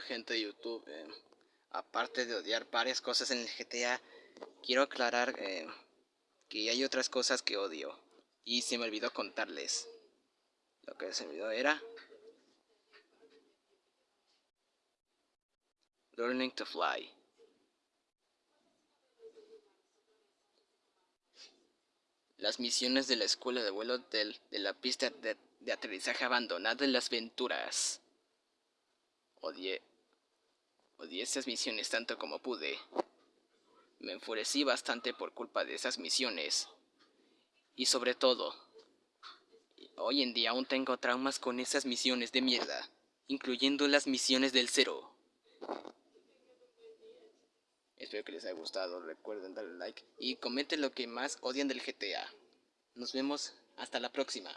Gente de YouTube, eh, aparte de odiar varias cosas en el GTA, quiero aclarar eh, que hay otras cosas que odio y se me olvidó contarles. Lo que se me olvidó era Learning to Fly. Las misiones de la escuela de vuelo de la pista de, de aterrizaje abandonada en las Venturas. Odié. Odié esas misiones tanto como pude. Me enfurecí bastante por culpa de esas misiones. Y sobre todo, hoy en día aún tengo traumas con esas misiones de mierda, incluyendo las misiones del cero. Espero que les haya gustado, recuerden darle like y comenten lo que más odian del GTA. Nos vemos hasta la próxima.